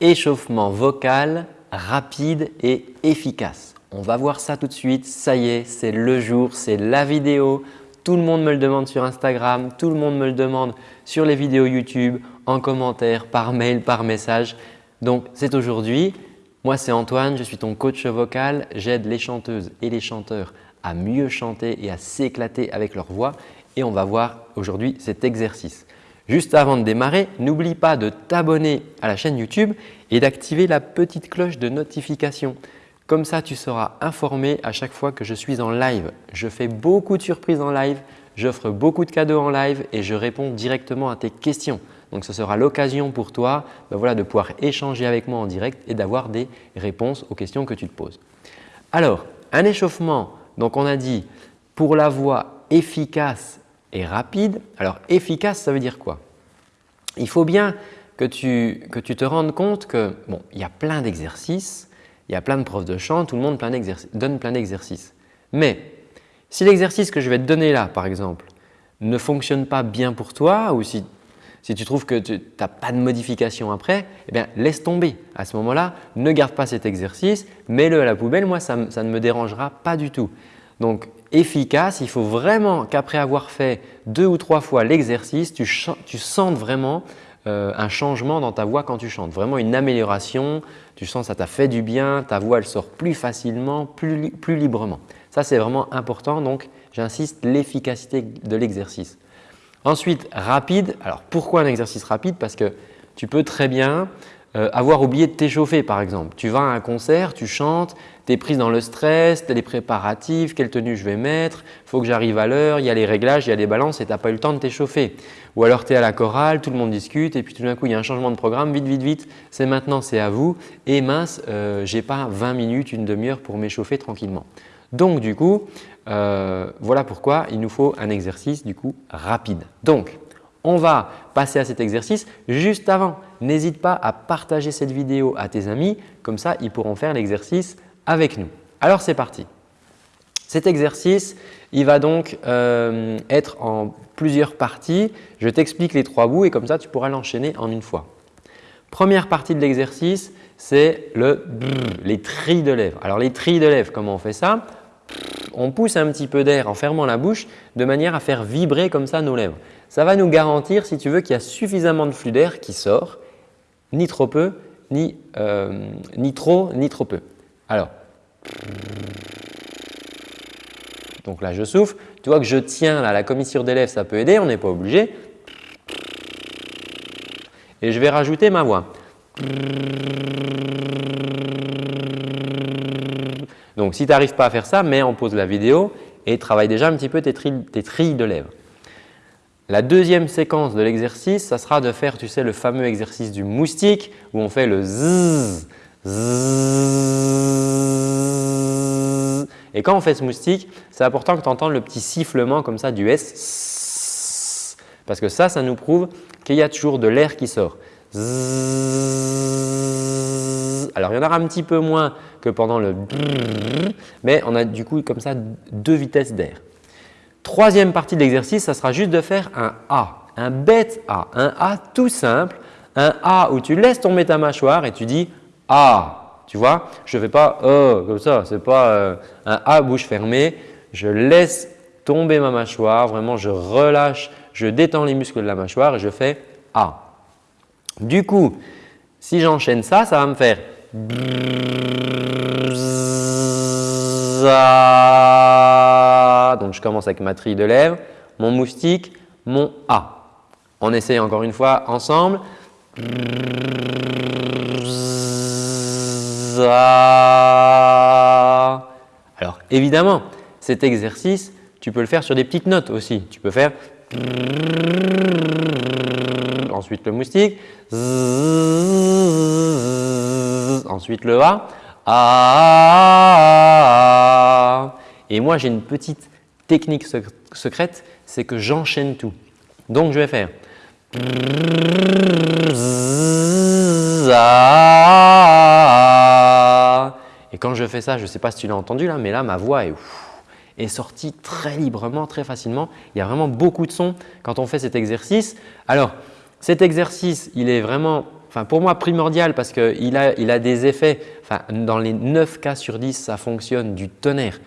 Échauffement vocal rapide et efficace. On va voir ça tout de suite. Ça y est, c'est le jour, c'est la vidéo. Tout le monde me le demande sur Instagram, tout le monde me le demande sur les vidéos YouTube, en commentaire, par mail, par message. Donc, c'est aujourd'hui. Moi, c'est Antoine, je suis ton coach vocal. J'aide les chanteuses et les chanteurs à mieux chanter et à s'éclater avec leur voix et on va voir aujourd'hui cet exercice. Juste avant de démarrer, n'oublie pas de t'abonner à la chaîne YouTube et d'activer la petite cloche de notification. Comme ça, tu seras informé à chaque fois que je suis en live. Je fais beaucoup de surprises en live, j'offre beaucoup de cadeaux en live et je réponds directement à tes questions. Donc, ce sera l'occasion pour toi ben de pouvoir échanger avec moi en direct et d'avoir des réponses aux questions que tu te poses. Alors, un échauffement, donc on a dit pour la voix efficace rapide. Alors efficace, ça veut dire quoi? Il faut bien que tu, que tu te rendes compte que bon, il y a plein d'exercices, il y a plein de profs de chant, tout le monde donne plein d'exercices. Mais si l'exercice que je vais te donner là, par exemple, ne fonctionne pas bien pour toi ou si, si tu trouves que tu n'as pas de modification après, eh bien, laisse tomber. À ce moment-là, ne garde pas cet exercice, mets-le à la poubelle. Moi, ça, ça ne me dérangera pas du tout. Donc, efficace, il faut vraiment qu'après avoir fait deux ou trois fois l'exercice, tu, sentes vraiment euh, un changement dans ta voix quand tu chantes, vraiment une amélioration, tu sens que ça t'a fait du bien, ta voix elle sort plus facilement, plus, plus librement. Ça c'est vraiment important. Donc j'insiste l'efficacité de l'exercice. Ensuite rapide, alors pourquoi un exercice rapide? Parce que tu peux très bien euh, avoir oublié de t'échauffer par exemple. Tu vas à un concert, tu chantes, tu es prise dans le stress, tu as les préparatifs, quelle tenue je vais mettre, il faut que j'arrive à l'heure, il y a les réglages, il y a les balances et tu n'as pas eu le temps de t'échauffer. Ou alors tu es à la chorale, tout le monde discute et puis tout d'un coup il y a un changement de programme, vite, vite, vite, c'est maintenant, c'est à vous et mince, euh, je n'ai pas 20 minutes, une demi-heure pour m'échauffer tranquillement. Donc du coup, euh, voilà pourquoi il nous faut un exercice du coup rapide. Donc, on va passer à cet exercice juste avant. N'hésite pas à partager cette vidéo à tes amis, comme ça ils pourront faire l'exercice avec nous. Alors c'est parti. Cet exercice, il va donc euh, être en plusieurs parties. Je t'explique les trois bouts et comme ça tu pourras l'enchaîner en une fois. Première partie de l'exercice, c'est le les trilles de lèvres. Alors les trilles de lèvres, comment on fait ça? On pousse un petit peu d'air en fermant la bouche de manière à faire vibrer comme ça nos lèvres. Ça va nous garantir, si tu veux, qu'il y a suffisamment de flux d'air qui sort, ni trop peu, ni, euh, ni trop, ni trop peu. Alors, donc là je souffle. Tu vois que je tiens là, la commissure des lèvres, ça peut aider, on n'est pas obligé. Et je vais rajouter ma voix. Donc si tu n'arrives pas à faire ça, mets en pause la vidéo et travaille déjà un petit peu tes trilles de lèvres. La deuxième séquence de l'exercice, ça sera de faire tu sais, le fameux exercice du moustique où on fait le zzz, zzz. Et quand on fait ce moustique, c'est important que tu entendes le petit sifflement comme ça du S. Parce que ça, ça nous prouve qu'il y a toujours de l'air qui sort. Alors, il y en aura un petit peu moins que pendant le mais on a du coup comme ça deux vitesses d'air. Troisième partie de l'exercice, ça sera juste de faire un A, un bête A, un A tout simple, un A où tu laisses tomber ta mâchoire et tu dis A. Tu vois, je ne fais pas E comme ça, ce n'est pas euh, un A bouche fermée. Je laisse tomber ma mâchoire, vraiment je relâche, je détends les muscles de la mâchoire et je fais A. Du coup, si j'enchaîne ça, ça va me faire donc je commence avec ma trille de lèvres, mon moustique, mon A. On essaye encore une fois ensemble. Alors évidemment, cet exercice, tu peux le faire sur des petites notes aussi. Tu peux faire ensuite le moustique, ensuite le A. Et moi, j'ai une petite technique secrète, c'est que j'enchaîne tout. Donc, je vais faire et quand je fais ça, je ne sais pas si tu l'as entendu là, mais là, ma voix est, sortie très librement, très facilement. Il y a vraiment beaucoup de sons quand on fait cet exercice. Alors, cet exercice, il est vraiment pour moi primordial parce qu'il a, il a des effets, enfin dans les 9 cas sur 10 ça fonctionne du tonnerre.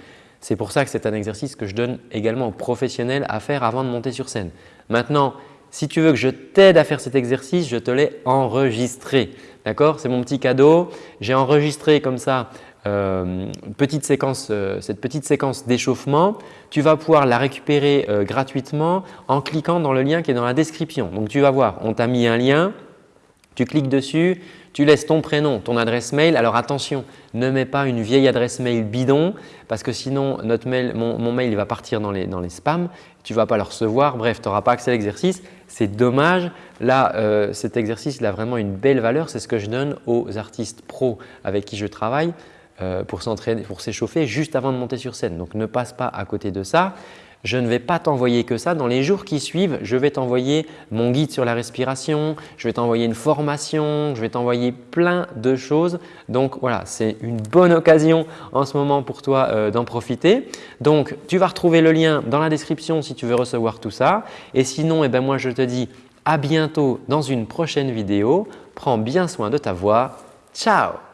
C'est pour ça que c'est un exercice que je donne également aux professionnels à faire avant de monter sur scène. Maintenant, si tu veux que je t'aide à faire cet exercice, je te l'ai enregistré. D'accord? C'est mon petit cadeau. J'ai enregistré comme ça euh, euh, cette petite séquence d'échauffement. Tu vas pouvoir la récupérer euh, gratuitement en cliquant dans le lien qui est dans la description. Donc, tu vas voir, on t'a mis un lien, tu cliques dessus, tu laisses ton prénom, ton adresse mail. Alors attention, ne mets pas une vieille adresse mail bidon parce que sinon notre mail, mon, mail il va partir dans les, dans spams, tu ne vas pas le recevoir, bref, tu n'auras pas accès à l'exercice. C'est dommage. Là, euh, cet exercice il a vraiment une belle valeur. C'est ce que je donne aux artistes pros avec qui je travaille euh, pour s'entraîner, pour s'échauffer juste avant de monter sur scène. Donc ne passe pas à côté de ça je ne vais pas t'envoyer que ça. Dans les jours qui suivent, je vais t'envoyer mon guide sur la respiration, je vais t'envoyer une formation, je vais t'envoyer plein de choses. Donc voilà, c'est une bonne occasion en ce moment pour toi euh, d'en profiter. Donc tu vas retrouver le lien dans la description si tu veux recevoir tout ça. Et sinon, eh ben, moi je te dis à bientôt dans une prochaine vidéo. Prends bien soin de ta voix. Ciao